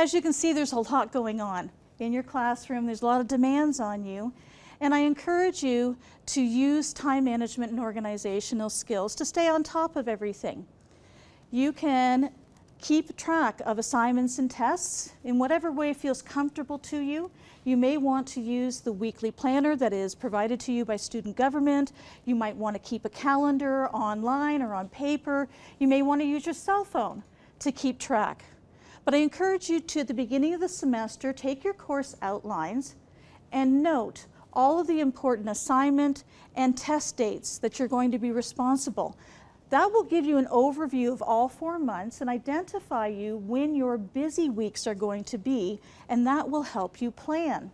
As you can see, there's a lot going on in your classroom. There's a lot of demands on you. And I encourage you to use time management and organizational skills to stay on top of everything. You can keep track of assignments and tests in whatever way feels comfortable to you. You may want to use the weekly planner that is provided to you by student government. You might want to keep a calendar online or on paper. You may want to use your cell phone to keep track. But I encourage you to, at the beginning of the semester, take your course outlines and note all of the important assignment and test dates that you're going to be responsible. That will give you an overview of all four months and identify you when your busy weeks are going to be, and that will help you plan.